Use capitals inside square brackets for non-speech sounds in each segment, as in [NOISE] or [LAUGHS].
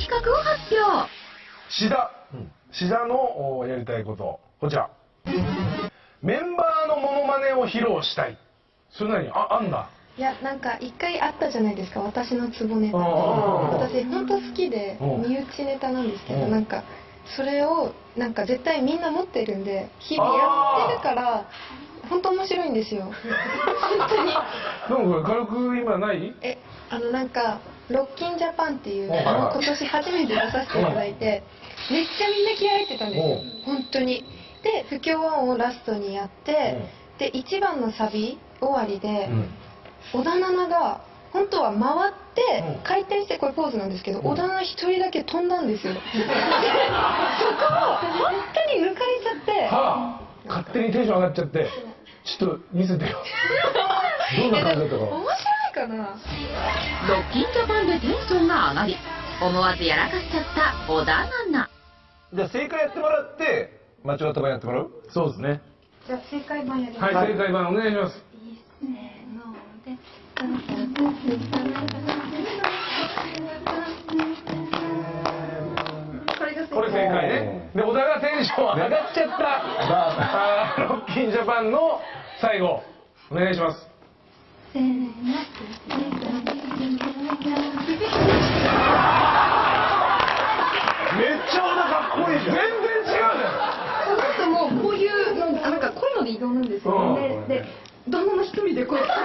企画を発表。志田、志田のおやりたいこと。こちら。メンバーのモノマネを披露したい。それなりにああんだ。いやなんか一回あったじゃないですか。私のツボネタああ私本当好きでうん。身内ネタなんですけどうん。なんかそれをなんか絶対みんな持ってるんで日々やってるから本当面白いんですよ。[LAUGHS] 本当に。なんか軽く今ない？えあのなんかロッキンジャパンっていう今年初めて出させていただいてめっちゃみんな気合入ってたんですよ。本当に。で不協和音をラストにやってで1番のサビ終わりで、うん。織田七が本当は回ってうん。回転してこれポーズなんですけど、うん。織田七一人だけ飛んだんですよ。で [LAUGHS] そこを本当に抜かれちゃって。はあ。勝手にテンション上がっちゃってちょっと見せてよ。[LAUGHS] どんな感じだったか。面白いかな。ロッキンジャパンでテンションが上がり思わずやらかしちゃった小田奈々じゃあ正解やってもらって間違った場合やってもらう？そうですね。じゃあ正解版やります、はい正解版お願いします。せーのでこれが正解これ正解ねで。小田がテンション上がっちゃった、ロッキンジャパンの最後お願いしますせーのめっちゃ小田かっこいいじゃん。全然違うじゃその後もこういうのなんかこういうので移動なんですよ、うん。でで旦那の一人でこうやってパ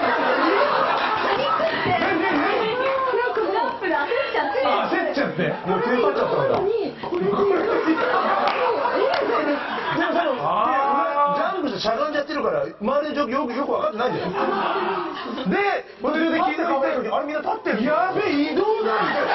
ニックってなんかもう焦っちゃって。ん焦っちゃって。もうテンパっちゃったんだ。にこれで [LAUGHS] るから周りの状況よく分かってないんだ [LAUGHS] で途中で聞いて考える時あれみんな立ってるやべえ移動なんだよ。